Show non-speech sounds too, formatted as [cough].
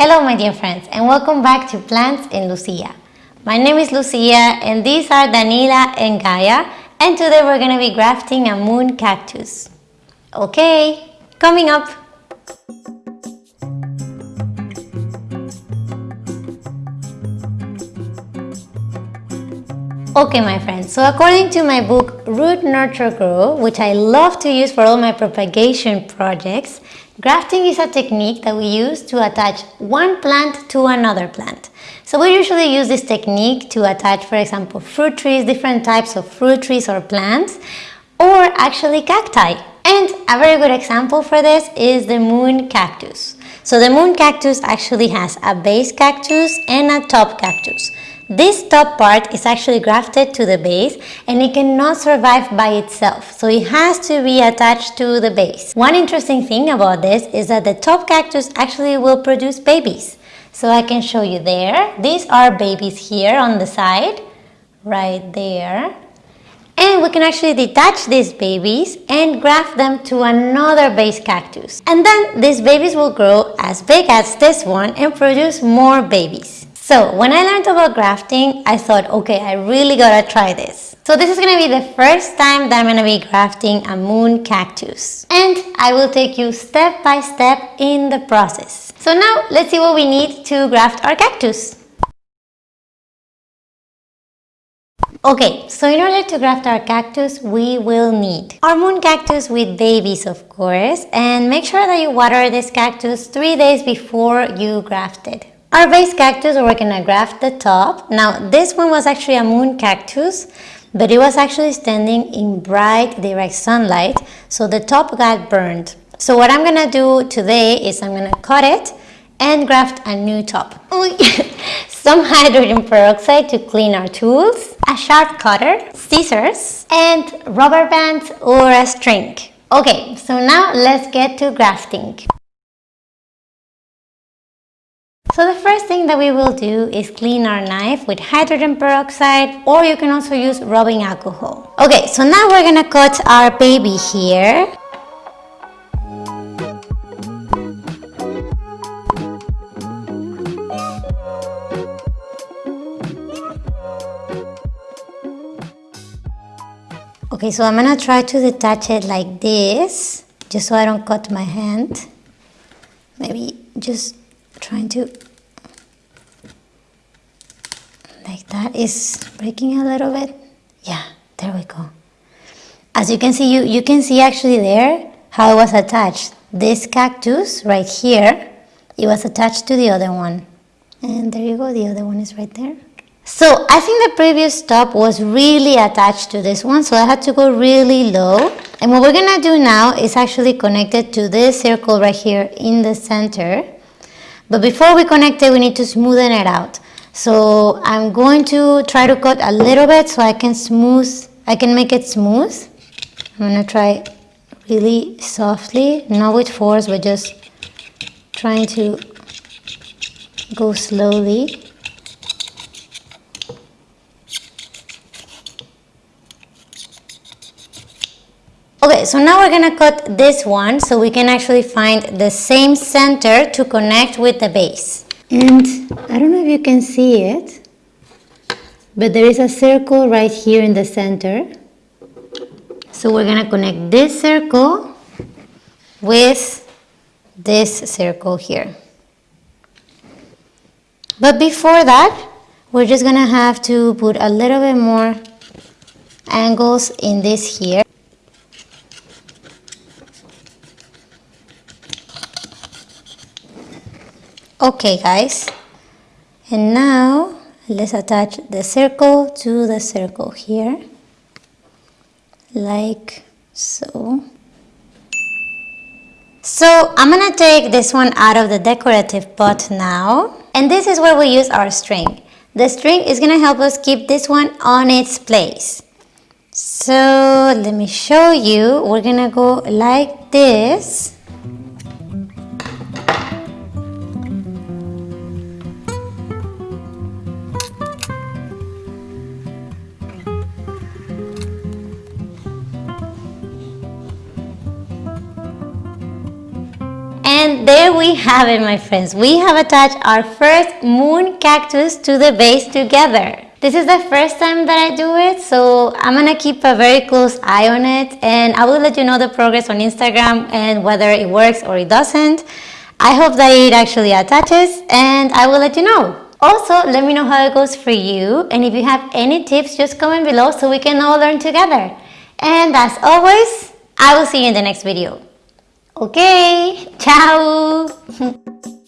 Hello my dear friends and welcome back to Plants in Lucia. My name is Lucia and these are Danila and Gaia and today we're going to be grafting a moon cactus. Okay, coming up! Okay my friends, so according to my book Root Nurture Grow, which I love to use for all my propagation projects, grafting is a technique that we use to attach one plant to another plant. So we usually use this technique to attach, for example, fruit trees, different types of fruit trees or plants, or actually cacti. And a very good example for this is the moon cactus. So the moon cactus actually has a base cactus and a top cactus. This top part is actually grafted to the base and it cannot survive by itself, so it has to be attached to the base. One interesting thing about this is that the top cactus actually will produce babies. So I can show you there. These are babies here on the side, right there. And we can actually detach these babies and graft them to another base cactus. And then these babies will grow as big as this one and produce more babies. So when I learned about grafting, I thought, okay, I really gotta try this. So this is gonna be the first time that I'm gonna be grafting a moon cactus. And I will take you step by step in the process. So now let's see what we need to graft our cactus. Okay, so in order to graft our cactus, we will need our moon cactus with babies, of course, and make sure that you water this cactus three days before you graft it. Our base cactus, we're gonna graft the top. Now, this one was actually a moon cactus, but it was actually standing in bright direct sunlight, so the top got burned. So what I'm gonna do today is I'm gonna cut it and graft a new top. [laughs] Some hydrogen peroxide to clean our tools, a sharp cutter, scissors, and rubber bands or a string. Okay, so now let's get to grafting. So the first thing that we will do is clean our knife with hydrogen peroxide or you can also use rubbing alcohol. Okay, so now we're gonna cut our baby here. Okay, so I'm gonna try to detach it like this, just so I don't cut my hand. Maybe just trying to like that is breaking a little bit? Yeah there we go. As you can see you you can see actually there how it was attached. This cactus right here it was attached to the other one. And there you go the other one is right there. So I think the previous top was really attached to this one so I had to go really low. And what we're gonna do now is actually connect it to this circle right here in the center. But before we connect it, we need to smoothen it out. So I'm going to try to cut a little bit so I can smooth, I can make it smooth. I'm gonna try really softly, not with force, but just trying to go slowly. Okay, so now we're gonna cut this one so we can actually find the same center to connect with the base. And I don't know if you can see it, but there is a circle right here in the center. So we're gonna connect this circle with this circle here. But before that, we're just gonna have to put a little bit more angles in this here. Okay guys, and now let's attach the circle to the circle here, like so. So I'm gonna take this one out of the decorative pot now, and this is where we use our string. The string is gonna help us keep this one on its place. So let me show you, we're gonna go like this we have it, my friends. We have attached our first moon cactus to the base together. This is the first time that I do it, so I'm gonna keep a very close eye on it and I will let you know the progress on Instagram and whether it works or it doesn't. I hope that it actually attaches and I will let you know. Also, let me know how it goes for you and if you have any tips, just comment below so we can all learn together. And as always, I will see you in the next video. Okay, ciao! [laughs]